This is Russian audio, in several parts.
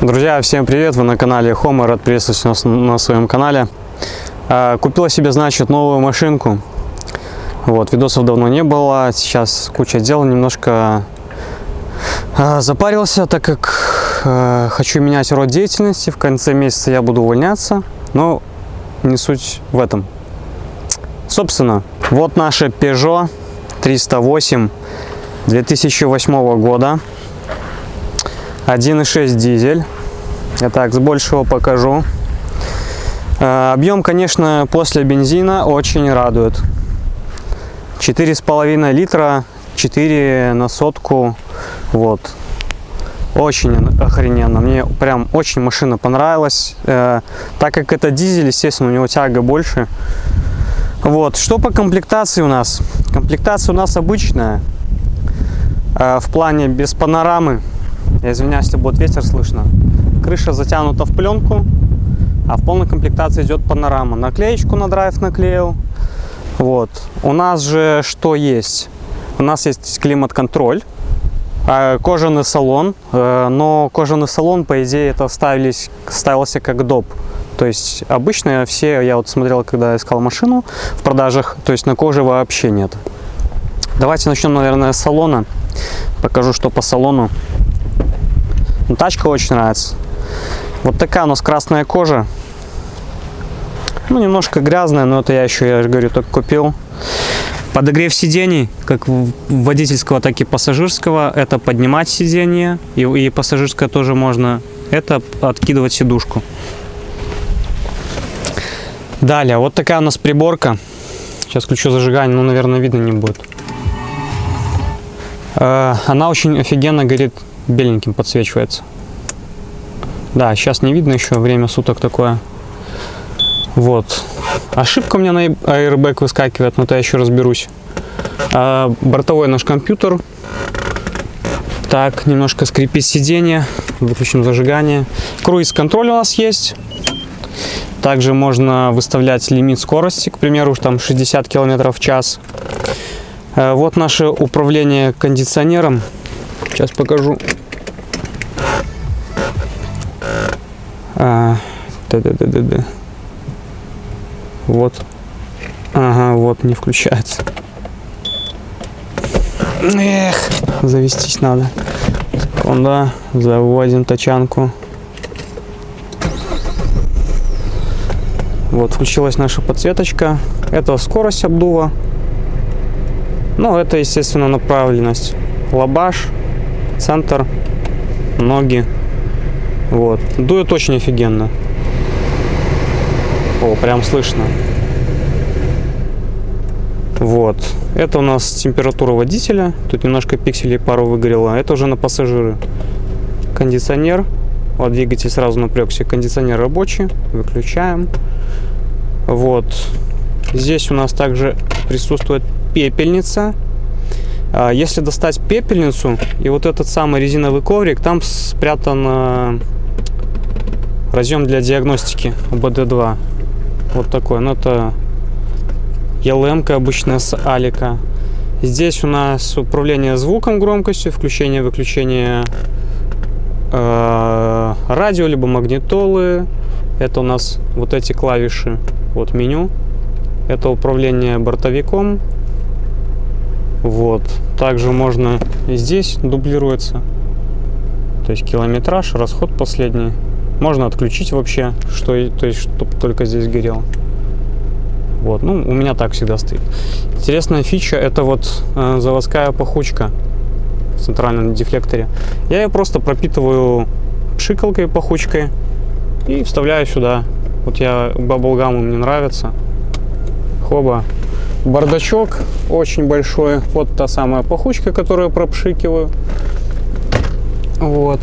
Друзья, всем привет! Вы на канале Homer, рад приветствовать нас на своем канале. А, Купила себе, значит, новую машинку. Вот, видосов давно не было, сейчас куча дел, немножко а, запарился, так как а, хочу менять род деятельности. В конце месяца я буду увольняться, но не суть в этом. Собственно, вот наша Peugeot 308 2008 года. 1.6 дизель. Я так с большего покажу. Э, объем, конечно, после бензина очень радует. 4,5 литра, 4 на сотку. Вот. Очень охрененно. Мне прям очень машина понравилась. Э, так как это дизель, естественно, у него тяга больше. Вот. Что по комплектации у нас? Комплектация у нас обычная. Э, в плане без панорамы. Я извиняюсь, если будет ветер слышно. Крыша затянута в пленку, а в полной комплектации идет панорама. Наклеечку на драйв наклеил. Вот. У нас же что есть? У нас есть климат-контроль, а, кожаный салон, э, но кожаный салон, по идее, это ставились, ставился как доп. То есть обычно все, я вот смотрел, когда искал машину в продажах, то есть на коже вообще нет. Давайте начнем, наверное, с салона. Покажу, что по салону. Ну, тачка очень нравится. Вот такая у нас красная кожа. Ну, немножко грязная, но это я еще, я же говорю, только купил. Подогрев сидений, как водительского, так и пассажирского, это поднимать сиденье, и, и пассажирское тоже можно, это откидывать сидушку. Далее, вот такая у нас приборка. Сейчас включу зажигание, ну, наверное, видно не будет. Э, она очень офигенно горит беленьким подсвечивается. Да, сейчас не видно еще, время суток такое. Вот. Ошибка у меня на airbag выскакивает, но это я еще разберусь. А, бортовой наш компьютер. Так, немножко скрипит сиденье. Выключим зажигание. Круиз-контроль у нас есть. Также можно выставлять лимит скорости, к примеру, там 60 км в час. А, вот наше управление кондиционером. Сейчас покажу. А, да, да, да, да, да. Вот. Ага, вот не включается. Эх, завестись надо. Секунда, заводим тачанку. Вот, включилась наша подсветочка. Это скорость обдува. Ну, это, естественно, направленность. Лабаш, центр, ноги. Вот. Дует очень офигенно. О, прям слышно. Вот. Это у нас температура водителя. Тут немножко пикселей пару выгорело. Это уже на пассажиры. Кондиционер. Вот двигатель сразу напрягся. Кондиционер рабочий. Выключаем. Вот. Здесь у нас также присутствует пепельница. А, если достать пепельницу и вот этот самый резиновый коврик, там спрятан разъем для диагностики УБД-2. Вот такой. Ну, это ELM обычно с Алика. Здесь у нас управление звуком, громкостью, включение, выключение э, радио, либо магнитолы. Это у нас вот эти клавиши, вот меню. Это управление бортовиком. Вот. Также можно здесь дублируется. То есть километраж, расход последний. Можно отключить вообще, что, то есть, чтобы только здесь горел. Вот, ну, у меня так всегда стоит. Интересная фича, это вот э, заводская пахучка в центральном дефлекторе. Я ее просто пропитываю пшикалкой, пахучкой и вставляю сюда. Вот я, баблгамы мне нравится. Хоба. Бардачок очень большой. Вот та самая пахучка, которую пропшикиваю. Вот.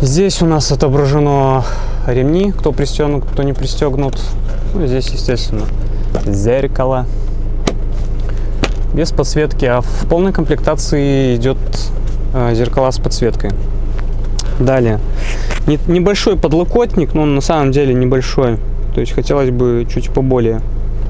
Здесь у нас отображено ремни, кто пристегнут, кто не пристегнут. Ну, здесь, естественно, зеркало. Без подсветки, а в полной комплектации идет э, зеркала с подсветкой. Далее. Не, небольшой подлокотник, но он на самом деле небольшой. То есть хотелось бы чуть поболее,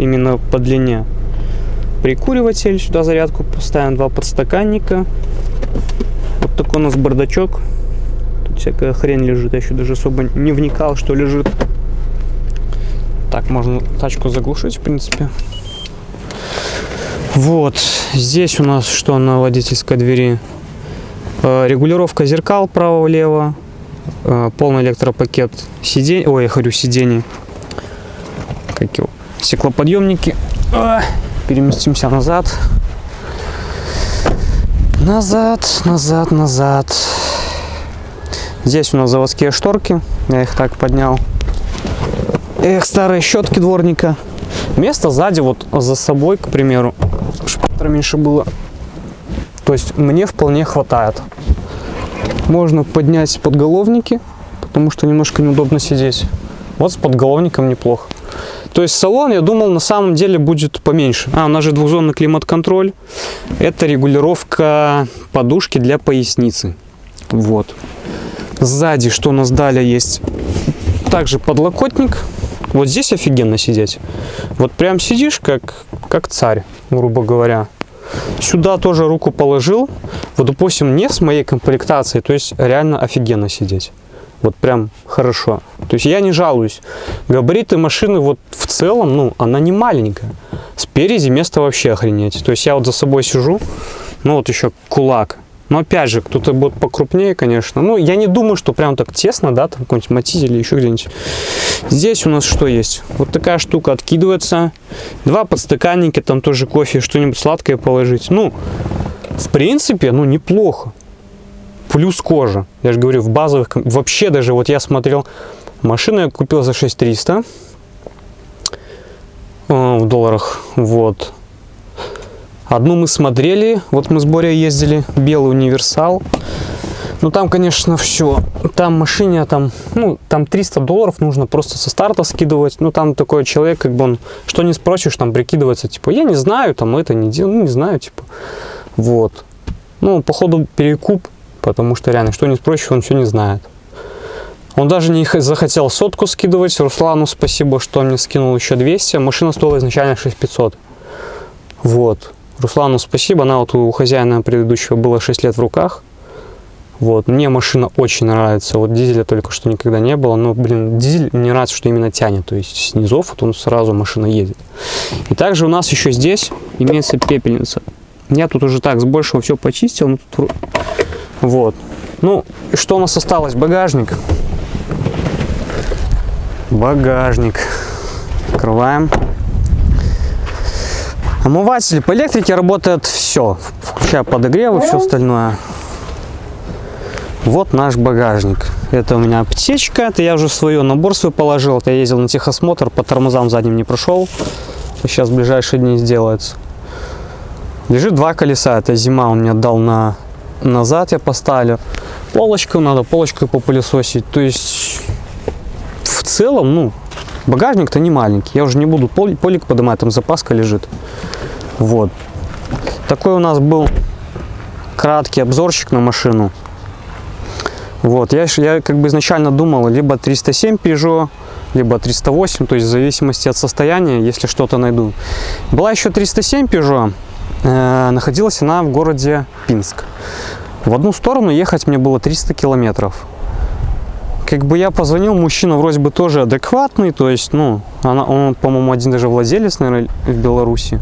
именно по длине. прикуриватель, сюда зарядку поставим, два подстаканника. Вот такой у нас бардачок. Тут всякая хрень лежит, я еще даже особо не вникал, что лежит. Так, можно тачку заглушить, в принципе. Вот, здесь у нас что на водительской двери? Э, регулировка зеркал право-влево, э, полный электропакет сидений, ой, я говорю сидений, как его, стеклоподъемники. А, переместимся назад. Назад, назад, назад. Здесь у нас заводские шторки. Я их так поднял. Эх, старые щетки дворника. Место сзади вот за собой, к примеру, чтобы меньше было. То есть мне вполне хватает. Можно поднять подголовники, потому что немножко неудобно сидеть. Вот с подголовником неплохо. То есть салон, я думал, на самом деле будет поменьше. А, у нас же двухзонный климат-контроль. Это регулировка подушки для поясницы. Вот. Сзади, что у нас далее есть? Также подлокотник. Вот здесь офигенно сидеть. Вот прям сидишь, как, как царь, грубо говоря. Сюда тоже руку положил. Вот, допустим, не с моей комплектацией, то есть реально офигенно сидеть. Вот прям хорошо. То есть я не жалуюсь. Габариты машины вот в целом, ну, она не маленькая. Спереди место вообще охренеть. То есть я вот за собой сижу, ну вот еще кулак. Но опять же, кто-то будет покрупнее, конечно. Ну, я не думаю, что прям так тесно, да, там какой-нибудь матитель или еще где-нибудь. Здесь у нас что есть? Вот такая штука откидывается. Два подстаканника, там тоже кофе, что-нибудь сладкое положить. Ну, в принципе, ну, неплохо плюс кожа. Я же говорю, в базовых, вообще даже, вот я смотрел, машину я купил за 6300 э, в долларах, вот. Одну мы смотрели, вот мы с Борей ездили, белый универсал. Ну там, конечно, все. Там машине, там, ну, там 300 долларов нужно просто со старта скидывать. Ну там такой человек, как бы он, что не спросишь, там прикидывается, типа, я не знаю, там это не делаю, ну не знаю, типа. Вот. Ну, походу перекуп потому что реально, что не спросишь, он все не знает. Он даже не захотел сотку скидывать. Руслану спасибо, что он мне скинул еще 200. Машина стоила изначально 6500. Вот. Руслану спасибо. Она вот у хозяина предыдущего было 6 лет в руках. Вот. Мне машина очень нравится. Вот дизеля только что никогда не было. Но, блин, дизель мне нравится, что именно тянет. То есть снизов вот он сразу машина едет. И также у нас еще здесь имеется пепельница. Я тут уже так с большего все почистил. Но тут вот. Ну, что у нас осталось? Багажник. Багажник. Открываем. Омыватель по электрике работает все, включая подогревы, все остальное. Вот наш багажник. Это у меня аптечка, это я уже свое набор свой положил. Это я ездил на техосмотр, по тормозам задним не прошел. Сейчас в ближайшие дни сделается. Лежит два колеса, это зима он мне отдал на назад я поставлю. Полочку надо, полочкой попылесосить. То есть, в целом, ну, багажник-то не маленький. Я уже не буду полик поднимать, там запаска лежит. Вот. Такой у нас был краткий обзорчик на машину. Вот, я, я как бы изначально думал, либо 307 Peugeot, либо 308, то есть в зависимости от состояния, если что-то найду. Была еще 307 Peugeot, э, находилась она в городе Пинск. В одну сторону ехать мне было 300 километров. Как бы я позвонил, мужчина вроде бы тоже адекватный, то есть, ну, она, он, по-моему, один даже владелец, наверное, в Беларуси.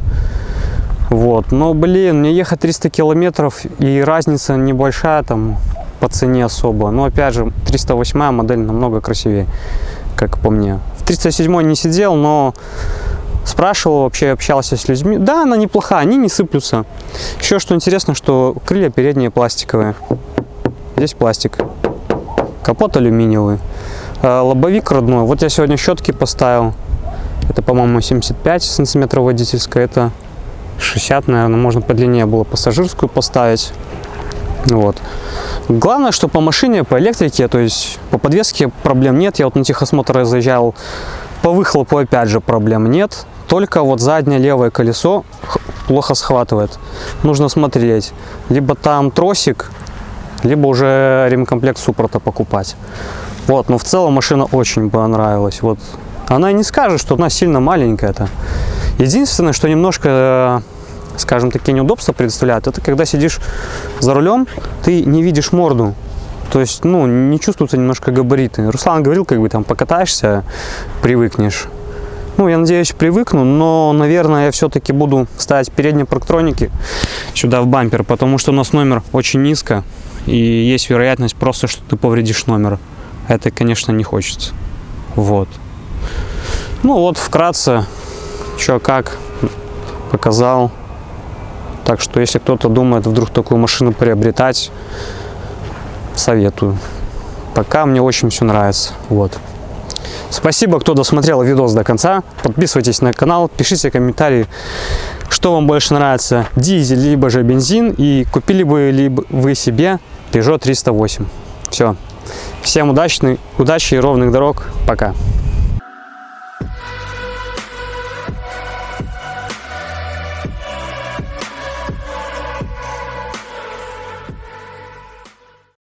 Вот, но, блин, мне ехать 300 километров и разница небольшая там по цене особо. Но, опять же, 308 модель намного красивее, как по мне. В 307 не сидел, но спрашивал, вообще общался с людьми. Да, она неплохая, они не сыплются. Еще что интересно, что крылья передние пластиковые. Здесь пластик. Капот алюминиевый. А, лобовик родной. Вот я сегодня щетки поставил. Это, по-моему, 75 сантиметров водительская. Это 60, наверное, можно подлиннее было пассажирскую поставить. Вот. Главное, что по машине, по электрике, то есть по подвеске проблем нет. Я вот на техосмотр заезжал, по выхлопу опять же проблем нет. Только вот заднее левое колесо плохо схватывает. Нужно смотреть. Либо там тросик, либо уже ремкомплект суппорта покупать. Вот, но в целом машина очень понравилась. Вот. Она не скажет, что она сильно маленькая-то. Единственное, что немножко скажем, такие неудобства предоставляют, это когда сидишь за рулем, ты не видишь морду. То есть, ну, не чувствуются немножко габариты. Руслан говорил, как бы там покатаешься, привыкнешь. Ну, я надеюсь, привыкну, но, наверное, я все-таки буду ставить передние парктроники сюда в бампер, потому что у нас номер очень низко, и есть вероятность просто, что ты повредишь номер. Это, конечно, не хочется. Вот. Ну вот, вкратце, что как, показал. Так что, если кто-то думает вдруг такую машину приобретать, советую. Пока мне очень все нравится. Вот. Спасибо, кто досмотрел видос до конца. Подписывайтесь на канал, пишите комментарии, что вам больше нравится, дизель либо же бензин. И купили бы ли вы себе Peugeot 308. Все. Всем удачной, удачи и ровных дорог. Пока.